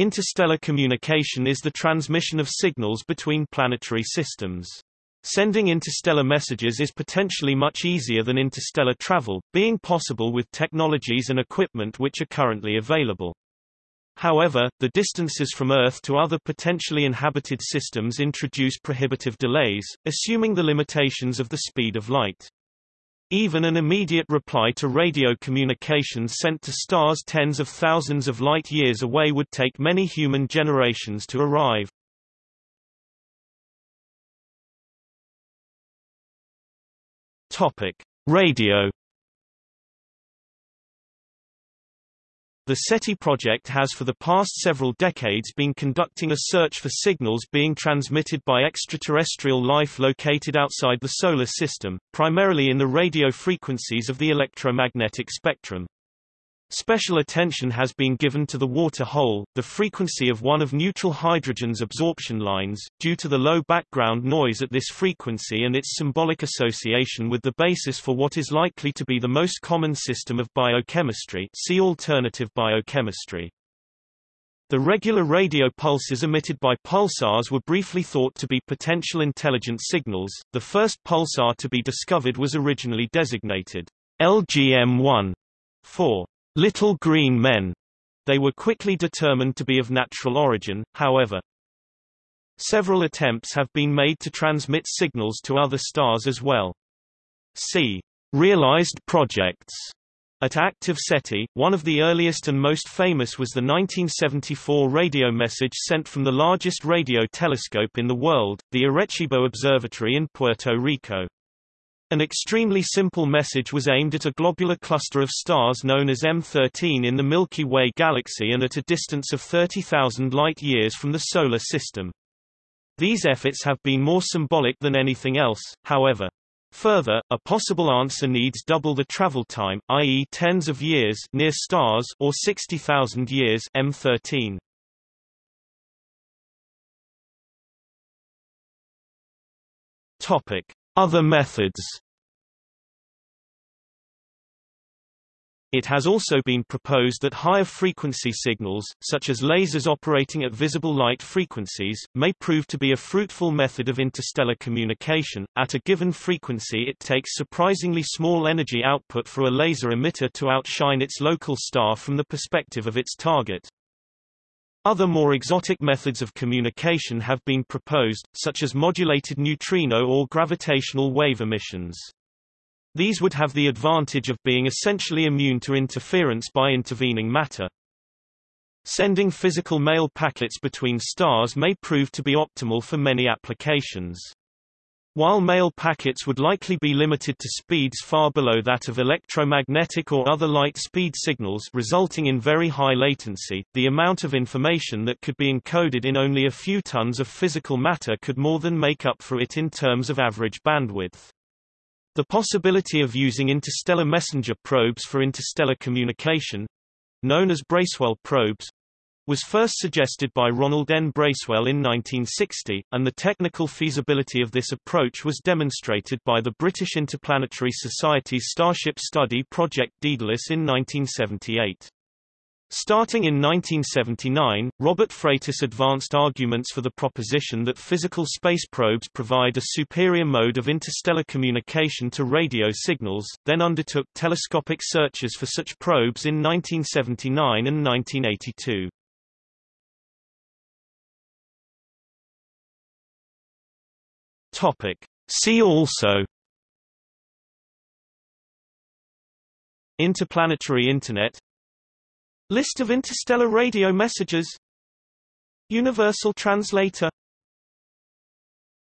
Interstellar communication is the transmission of signals between planetary systems. Sending interstellar messages is potentially much easier than interstellar travel, being possible with technologies and equipment which are currently available. However, the distances from Earth to other potentially inhabited systems introduce prohibitive delays, assuming the limitations of the speed of light. Even an immediate reply to radio communications sent to stars tens of thousands of light-years away would take many human generations to arrive. Topic: Radio The SETI project has for the past several decades been conducting a search for signals being transmitted by extraterrestrial life located outside the Solar System, primarily in the radio frequencies of the electromagnetic spectrum. Special attention has been given to the water hole, the frequency of one of neutral hydrogen's absorption lines, due to the low background noise at this frequency and its symbolic association with the basis for what is likely to be the most common system of biochemistry see alternative biochemistry. The regular radio pulses emitted by pulsars were briefly thought to be potential intelligent signals. The first pulsar to be discovered was originally designated LGM-1 for little green men. They were quickly determined to be of natural origin, however. Several attempts have been made to transmit signals to other stars as well. See realized projects. At active SETI, one of the earliest and most famous was the 1974 radio message sent from the largest radio telescope in the world, the Arecibo Observatory in Puerto Rico. An extremely simple message was aimed at a globular cluster of stars known as M13 in the Milky Way galaxy and at a distance of 30,000 light-years from the Solar System. These efforts have been more symbolic than anything else, however. Further, a possible answer needs double the travel time, i.e. tens of years near stars or 60,000 years M13. Topic: other methods It has also been proposed that higher frequency signals, such as lasers operating at visible light frequencies, may prove to be a fruitful method of interstellar communication. At a given frequency it takes surprisingly small energy output for a laser emitter to outshine its local star from the perspective of its target. Other more exotic methods of communication have been proposed, such as modulated neutrino or gravitational wave emissions. These would have the advantage of being essentially immune to interference by intervening matter. Sending physical mail packets between stars may prove to be optimal for many applications. While mail packets would likely be limited to speeds far below that of electromagnetic or other light speed signals resulting in very high latency, the amount of information that could be encoded in only a few tons of physical matter could more than make up for it in terms of average bandwidth. The possibility of using interstellar messenger probes for interstellar communication—known as Bracewell probes, was first suggested by Ronald N. Bracewell in 1960, and the technical feasibility of this approach was demonstrated by the British Interplanetary Society's Starship Study Project Daedalus in 1978. Starting in 1979, Robert Freitas advanced arguments for the proposition that physical space probes provide a superior mode of interstellar communication to radio signals, then undertook telescopic searches for such probes in 1979 and 1982. Topic. See also Interplanetary Internet List of interstellar radio messages. Universal Translator